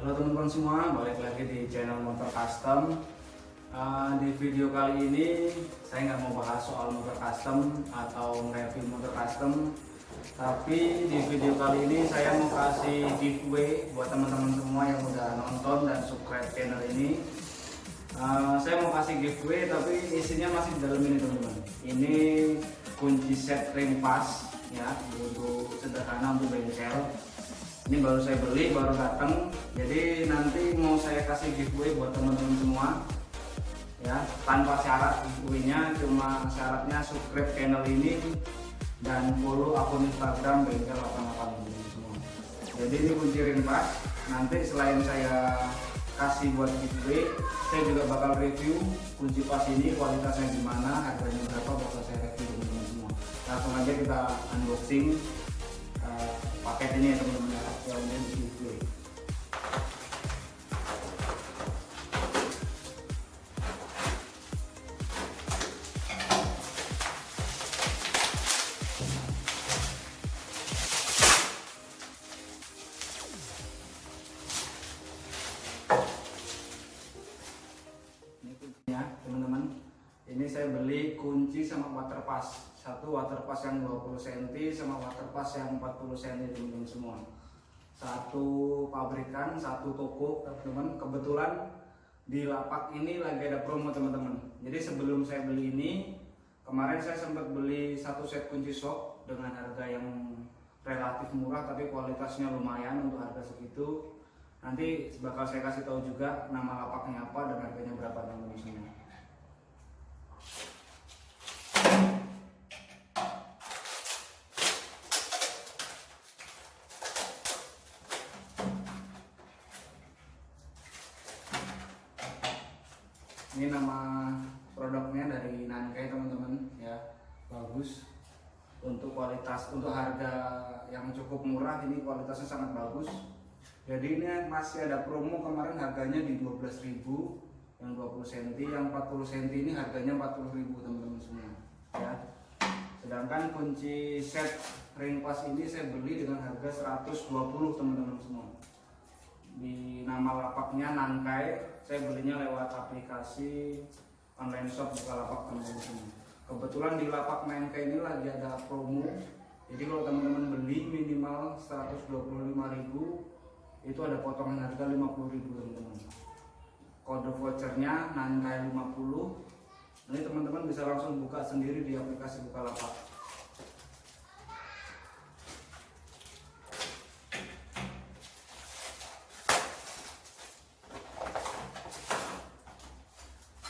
Halo teman-teman semua, balik lagi di channel Motor Custom. Uh, di video kali ini saya nggak mau bahas soal motor custom atau review motor custom, tapi di video kali ini saya mau kasih giveaway buat teman-teman semua yang udah nonton dan subscribe channel ini. Uh, saya mau kasih giveaway tapi isinya masih di dalam ini teman-teman. Ini kunci set ring pass ya, untuk sederhana untuk bengkel ini baru saya beli baru datang. Jadi nanti mau saya kasih giveaway buat teman-teman semua. Ya tanpa syarat giveaway-nya cuma syaratnya subscribe channel ini dan follow akun Instagram bengkel 88 ini semua. Jadi ini kunci rimpas nanti selain saya kasih buat giveaway saya juga bakal review kunci pas ini kualitasnya gimana harganya berapa bakal saya review teman-teman semua. Langsung aja kita unboxing. Uh, paket ini ya teman-teman ya yang giveaway ini ini saya beli kunci sama water pass. Satu water pass yang 20 cm sama water pass yang 40 cm teman-teman semua. Satu pabrikan satu toko teman-teman. Kebetulan di lapak ini lagi ada promo teman-teman. Jadi sebelum saya beli ini kemarin saya sempat beli satu set kunci shock dengan harga yang relatif murah tapi kualitasnya lumayan untuk harga segitu. Nanti bakal saya kasih tahu juga nama lapaknya apa dan harganya berapa teman-teman ini nama produknya dari Nankai teman-teman. Ya bagus. Untuk kualitas untuk harga yang cukup murah ini kualitasnya sangat bagus. Jadi ini masih ada promo kemarin harganya di 12.000 yang 20 cm yang 40 cm ini harganya 40.000 teman-teman semua. Ya. Sedangkan kunci set ring pass ini saya beli dengan harga 120 teman-teman semua di nama lapaknya Nankai saya belinya lewat aplikasi online shop Bukalapak teman-teman kebetulan di lapak Nankai ini lagi ada promo. Jadi kalau teman-teman beli minimal 125.000 itu ada potongan harga 50.000 teman-teman. Kode vouchernya Nankai 50 ini teman-teman bisa langsung buka sendiri di aplikasi Bukalapak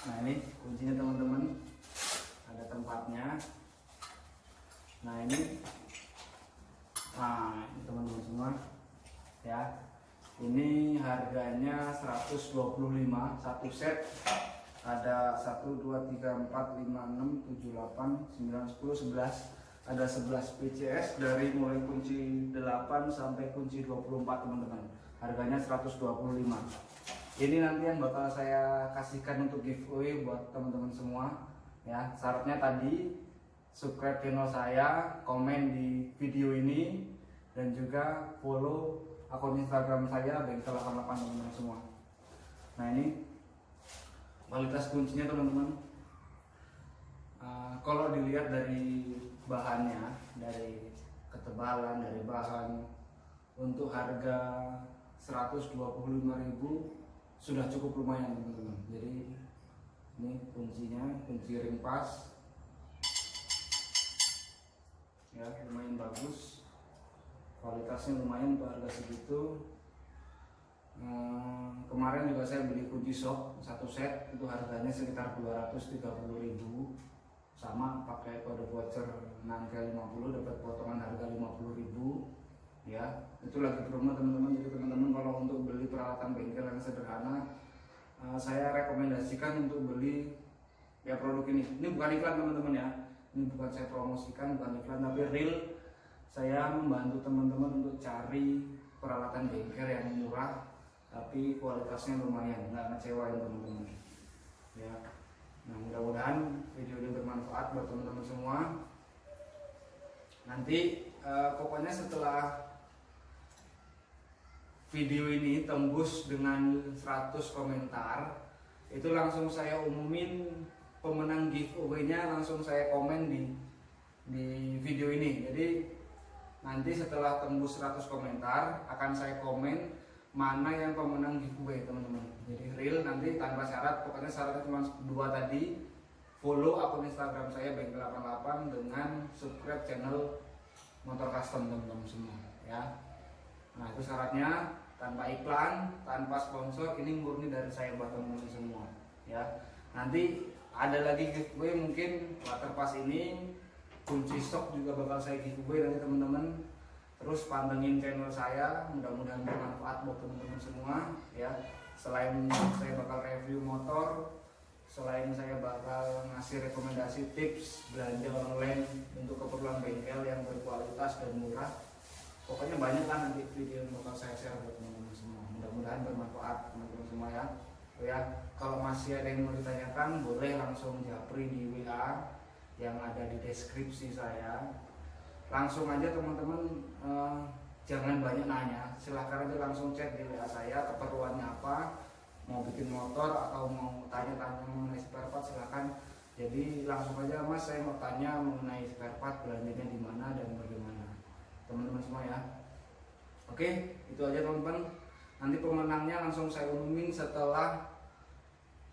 Nah ini kuncinya teman-teman ada tempatnya. Nah ini, nah teman-teman semua ya. Ini harganya 125 satu set. Ada 1 2 3 4 5 6 7 8 9 10 11 ada 11 PCS dari mulai kunci 8 sampai kunci 24 teman-teman harganya 125 ini nanti yang bakal saya kasihkan untuk giveaway buat teman-teman semua ya syaratnya tadi subscribe channel saya komen di video ini dan juga follow akun instagram saya bengkel 88 teman-teman semua. Nah ini kualitas kuncinya teman-teman. Uh, kalau dilihat dari bahannya dari ketebalan dari bahan untuk harga 125.000 sudah cukup lumayan teman-teman. Jadi ini kuncinya kunci ring pas ya lumayan bagus. Kualitasnya lumayan untuk harga segitu. Hmm, kemarin juga saya beli kunci shock satu set. Itu harganya sekitar 230.000 sama pakai kode voucher Nangke 50 dapat potongan harga 50.000 ya itu lagi promo teman-teman. Jadi teman-teman kalau untuk beli peralatan bengkel yang sederhana uh, saya rekomendasikan untuk beli ya produk ini. Ini bukan iklan teman-teman ya ini bukan saya promosikan bukan iklan tapi real. Saya membantu teman-teman untuk cari peralatan bengkel yang murah tapi kualitasnya lumayan. Nggak ngecewain teman-teman. Ya. Nah mudah-mudahan video ini bermanfaat buat teman-teman semua. Nanti uh, pokoknya setelah video ini tembus dengan 100 komentar itu langsung saya umumin pemenang giveaway-nya langsung saya komen di di video ini. Jadi nanti setelah tembus 100 komentar akan saya komen mana yang pemenang giveaway teman-teman. Jadi real nanti tanpa syarat pokoknya syaratnya cuma dua tadi. Follow akun instagram saya bengkel 88 dengan subscribe channel motor custom teman-teman semua ya. Nah itu syaratnya. Tanpa iklan, tanpa sponsor, ini murni dari saya buat teman-teman semua ya. Nanti ada lagi giveaway mungkin waterpass ini kunci stok juga bakal saya giveaway nanti teman-teman. Terus pantengin channel saya, mudah-mudahan bermanfaat buat teman-teman semua ya. Selain saya bakal review motor, selain saya bakal ngasih rekomendasi tips belanja online untuk keperluan bengkel yang berkualitas dan murah pokoknya banyak kan nanti video yang bakal saya share buat teman-teman semua mudah-mudahan bermanfaat teman-teman semua ya ya. Kalau masih ada yang mau ditanyakan boleh langsung japri di WA yang ada di deskripsi saya. Langsung aja teman-teman eh, jangan banyak nanya. Silahkan aja langsung cek di WA saya keperluannya apa mau bikin motor atau mau tanya-tanya mengenai spare part silahkan. Jadi langsung aja mas saya mau tanya mengenai spare part belanjanya di mana dan bagaimana. Teman-teman semua ya. Oke itu aja teman-teman nanti pemenangnya langsung saya umumin setelah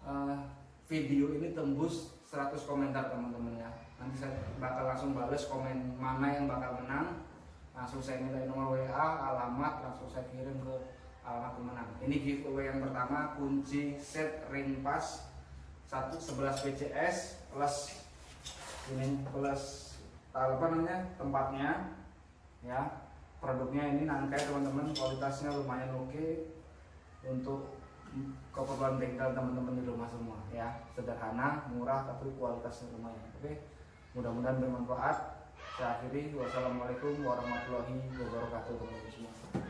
uh, video ini tembus 100 komentar teman-teman ya. Nanti saya bakal langsung bales komen mana yang bakal menang. Langsung saya minta nomor WA alamat langsung saya kirim ke alamat pemenang. Ini giveaway yang pertama kunci set ring pass 1 11 PCS plus ini plus apa namanya tempatnya ya produknya ini nangkai teman-teman kualitasnya lumayan oke untuk keperluan bengkel teman-teman di rumah semua ya. Sederhana murah tapi kualitasnya lumayan oke? Mudah-mudahan bermanfaat. Saya akhiri. Wassalamualaikum warahmatullahi wabarakatuh teman-teman semua